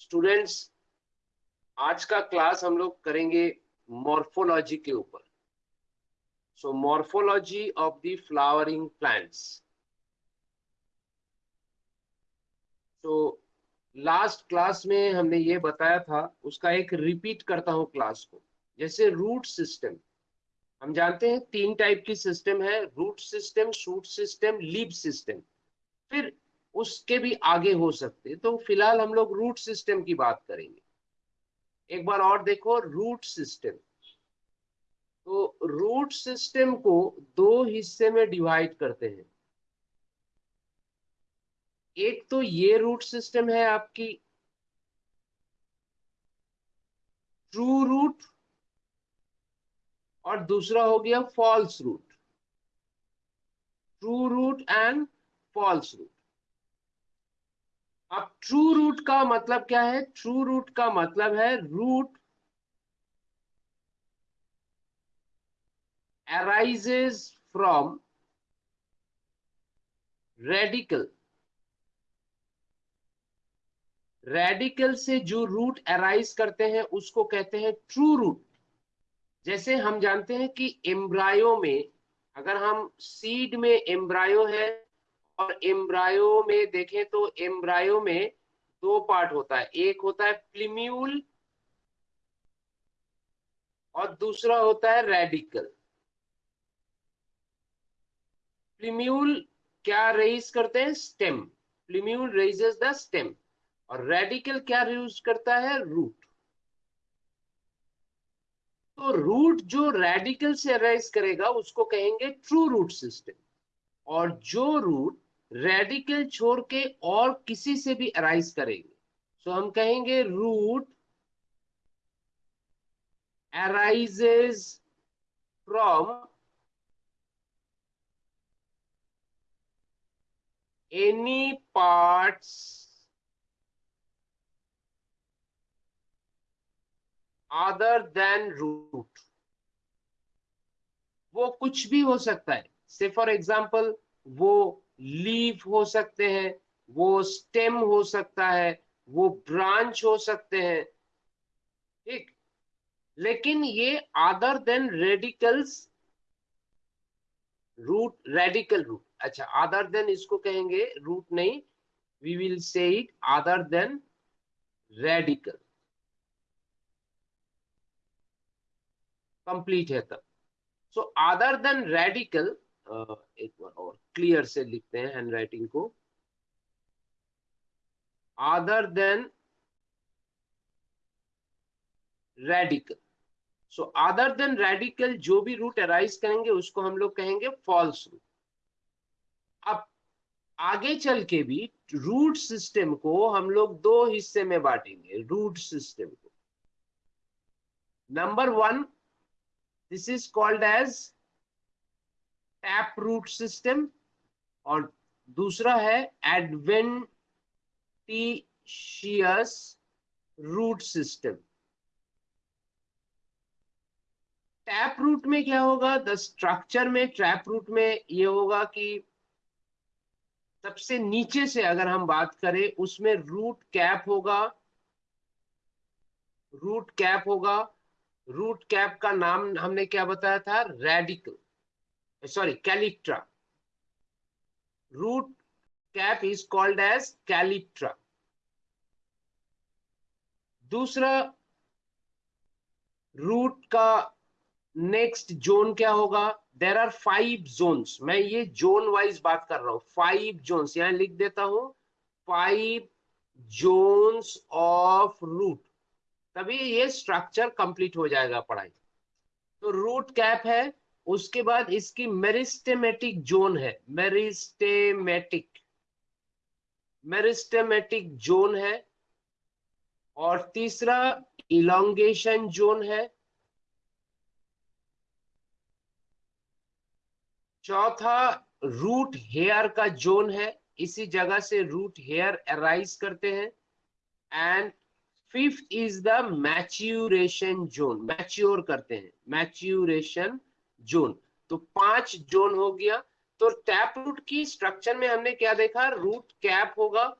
Students आज का class हम लोग करेंगे मॉर्फोलॉजी के ऊपर। So morphology of the flowering plants तो लास्ट क्लास में हमने ये बताया था, उसका एक रिपीट करता हूँ क्लास को। जैसे रूट सिस्टम हम जानते हैं तीन टाइप की सिस्टम है root system shoot system leaf system फिर उसके भी आगे हो सकते। तो फ़िलहाल हम लोग रूट सिस्टम की बात करेंगे। एक बार और देखो रूट सिस्टम तो रूट सिस्टम को दो हिस्से में डिवाइड करते हैं। एक तो ये रूट सिस्टम है आपकी। ट्रू रूट और दूसरा हो गया false root true root and false root अब ट्रू रूट का मतलब क्या है? ट्रू रूट का मतलब है root arises from radical radical से जो रूट अराइज करते हैं, उसको कहते हैं ट्रू रूट जैसे हम जानते हैं कि एम्ब्रायो में, अगर हम सीड में एम्ब्रायो है और एम्ब्रायो में देखें तो एम्ब्रायो में दो पार्ट होता है। एक होता है प्लीम्यूल और दूसरा होता है रेडिकल प्लीम्यूल क्या रेज करते हैं? Stem plumule raises the stem और रेडिकल क्या यूज़ करता है? रूट तो रूट जो रेडिकल से अराइज करेगा, उसको कहेंगे ट्रू रूट सिस्टम और जो रूट रेडिकल छोड़ के और किसी से भी अराइज करेंगे। सो so, हम कहेंगे root arises from any parts other than root वो कुछ भी हो सकता है। से फॉर एग्ज़ाम्पल वो लीफ हो सकते हैं, वो स्टेम हो सकता है, वो ब्रांच हो सकते हैं। ठीक? लेकिन ये other than radicals root radical root अच्छा अदर देन इसको कहेंगे रूट नहीं we will say it other than radical complete है तब। सो अदर देन रेडिकल एक बार और क्लियर से लिखते हैं हैंड राइटिंग को। Other than radical so other than radical जो भी रूट अराइज करेंगे, उसको हम लोग कहेंगे फॉल्स रूट अब, आगे चल के भी रूट सिस्टम को हम लोग दो हिस्से में बांटेंगे रूट सिस्टम को। Number one this is called as tap root system और दूसरा है adventitious root system tap root में क्या होगा? द स्ट्रक्चर में ट्रैप रूट में ये होगा कि सबसे नीचे से अगर हम बात करें, उसमें रूट कैप होगा। रूट कैप होगा। रूट कैप का नाम हमने क्या बताया था? Radical sorry calyptra root cap is called as calyptra दूसरा रूट का नेक्स्ट जोन क्या होगा? देर आर फाइव जोन्स मैं ये जोन वाइज बात कर रहा हूँ। फाइव जोन्स यहाँ लिख देता हूँ। फाइव जोन्स ऑफ़ रूट तभी ये स्ट्रक्चर कंप्लीट हो जाएगा पढ़ाई। तो रूट कैप है। उसके बाद इसकी मेरिस्टेमेटिक जोन है। मेरिस्टेमेटिक। मेरिस्टेमेटिक जोन है और तीसरा इलोंगेशन जोन है। चौथा रूट हेयर का जोन है। इसी जगह से रूट हेयर अराइज करते हैं। And fifth is the maturation zone. Mature करते हैं। Maturation zone. तो पाँच जोन हो गया। तो टैप रूट की स्ट्रक्चर में हमने क्या देखा? रूट कैप होगा।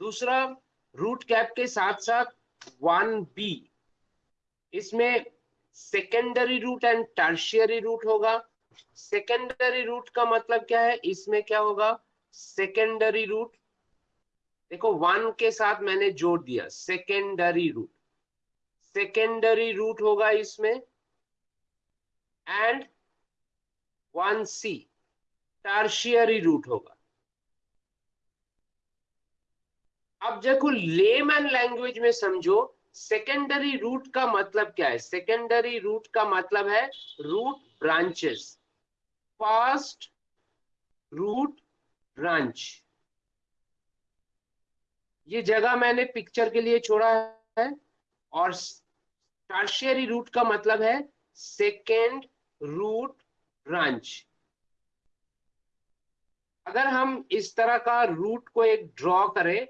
दूसरा, रूट कैप के साथ साथ वन बी। इसमें secondary root and tertiary root होगा। सेकेंडरी रूट का मतलब क्या है? इसमें क्या होगा? सेकेंडरी रूट देखो, वन के साथ मैंने जोड़ दिया। सेकेंडरी रूट सेकेंडरी रूट होगा इसमें। And one C tertiary root होगा। अब देखो लेमैन लैंग्वेज में समझो सेकेंडरी रूट का मतलब क्या है? सेकेंडरी रूट का मतलब है root branches first root branch ये जगह मैंने पिक्चर के लिए छोड़ा है और टर्शियरी रूट का मतलब है सेकेंड रूट ब्रांच अगर हम इस तरह का रूट को एक ड्रॉ करें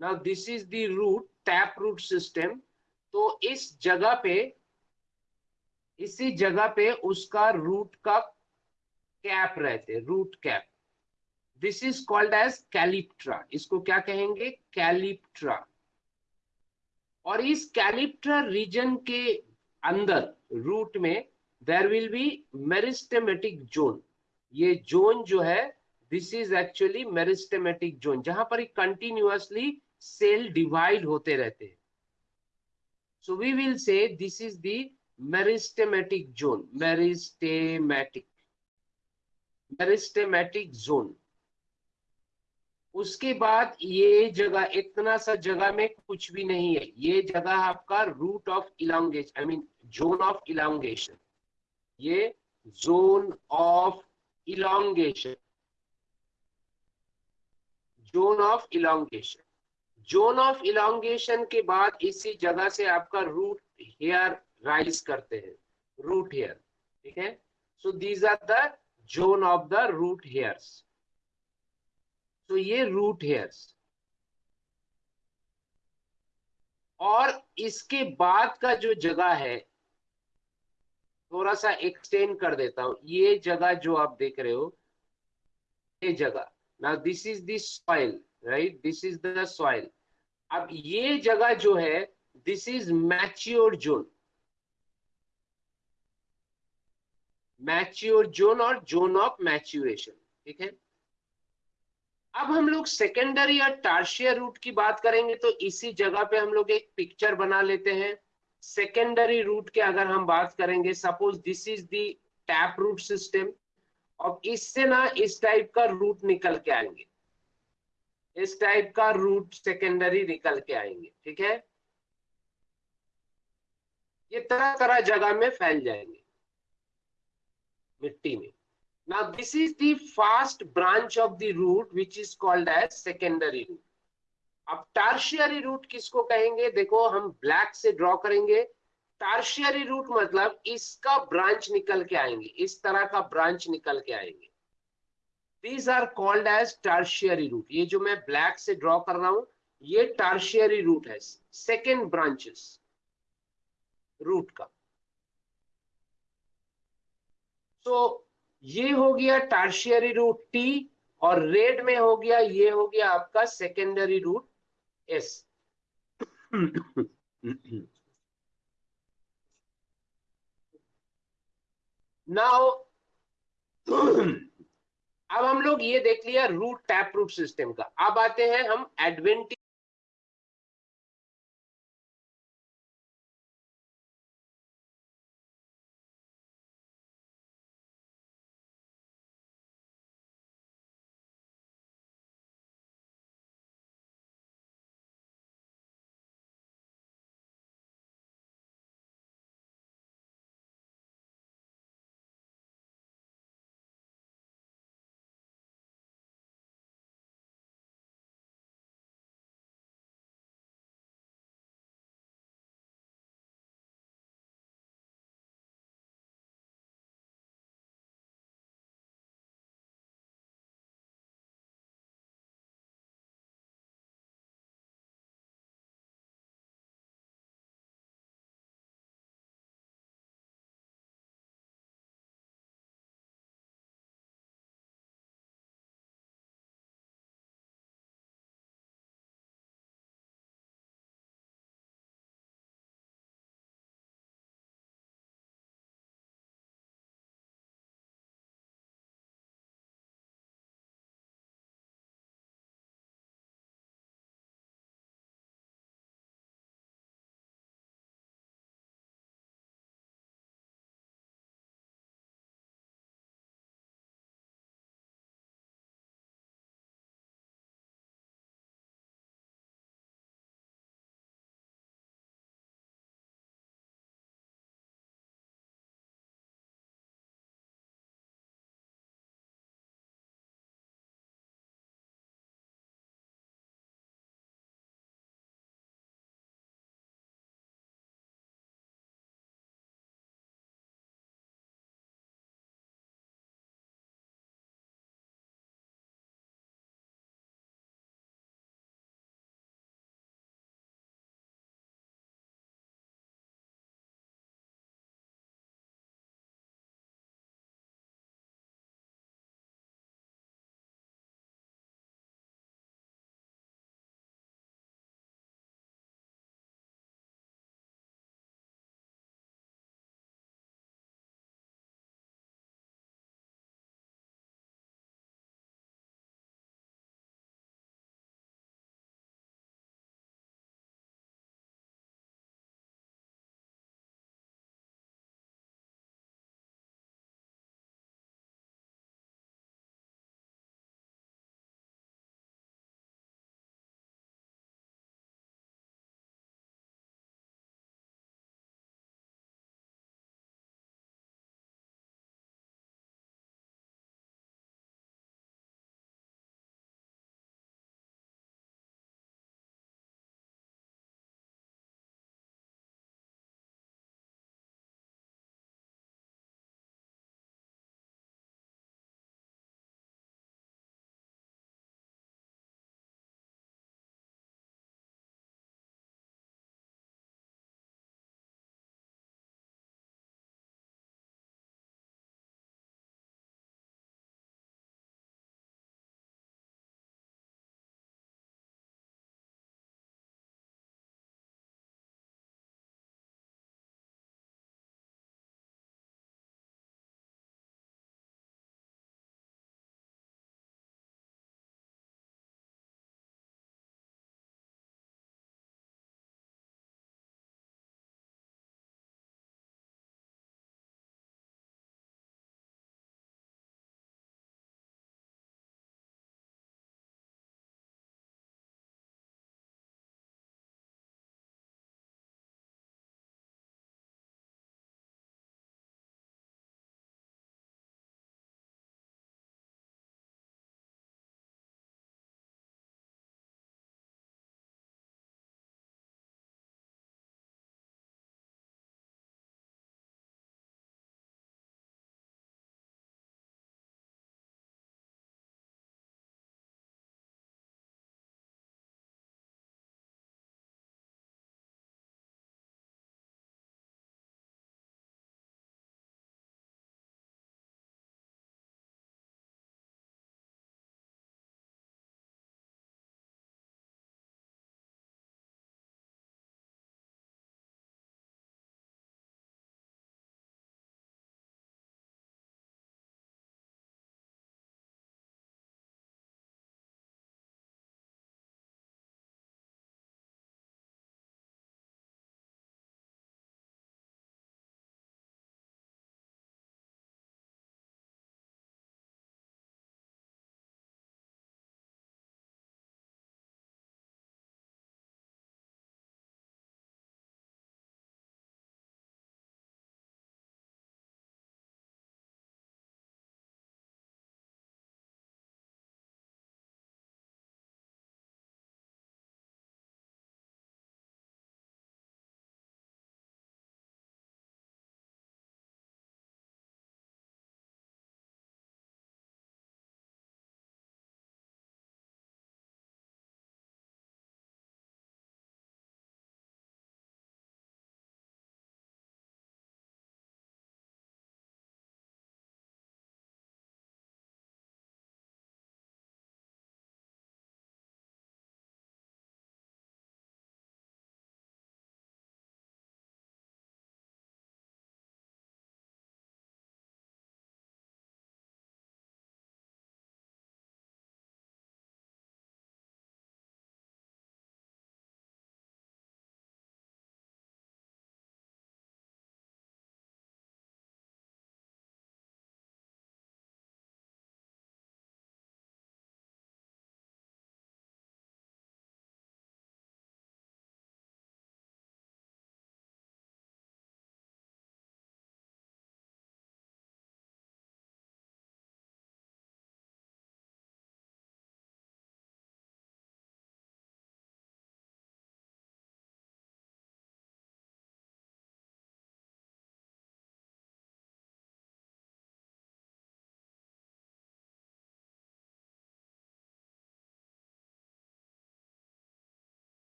now this is the root tap root system तो इस जगह पे, इसी जगह पे उसका रूट का कैप रहते root cap this is called as calyptra इसको क्या कहेंगे? कैलिप्ट्रा और इस कैलिप्ट्रा रीजन के अंदर रूट में there will be meristematic zone ये जोन जो है this is actually meristematic zone जहाँ पर कंटिन्यूअसली सेल डिवाइड होते रहते हैं। So we will say this is the meristematic zone meristematic meristematic zone उसके बाद ये जगह, इतना सा जगह में कुछ भी नहीं है। ये जगह आपका root of elongation I mean zone of elongation ये zone of elongation zone of elongation zone of elongation के बाद इसी जगह से आपका रूट हेयर राइज करते हैं। रूट हेयर ठीक है? So these are the zone of the root hairs तो ये रूट हेयर्स और इसके बाद का जो जगह है थोड़ा सा एक्सटेंड कर देता हूँ। ये जगह जो आप देख रहे हो, ये जगह। ना this is this soil right this is the soil अब ये जगह जो है this is mature zone mature zone और जोन ऑफ़ मैच्यूरेशन ठीक है? अब हम लोग सेकेंडरी या टार्शियर रूट की बात करेंगे तो इसी जगह पे हम लोग एक पिक्चर बना लेते हैं। सेकेंडरी रूट के अगर हम बात करेंगे suppose this is the tap root system और इससे ना इस टाइप का रूट निकल के आएँगे। इस टाइप का रूट सेकेंडरी निकल के आएँगे, ठीक है? ये तरह तरह जगह में फैल जाएँगे मिट्टी में। Now, this is the first branch of the root, which is called as secondary root अब टार्शियरी रूट किसको कहेंगे? देखो, हम ब्लैक से ड्रॉ करेंगे। टार्शियरी रूट मतलब इसका ब्रांच निकल के आएँगे। इस तरह का ब्रांच निकल के आएँगे। These are called as tertiary root ये जो मैं ब्लैक से ड्रॉ कर रहा हूँ, ये टार्शियरी रूट है। सेकेंड ब्रांचेस रूट का। तो ये हो गया टार्शियरी रूट टी और रेड में हो गया, ये हो गया आपका सेकेंडरी रूट एस नाउ अब हम लोग ये देख लिया रूट टैप रूट सिस्टम का। अब आते हैं हम एडवेंटी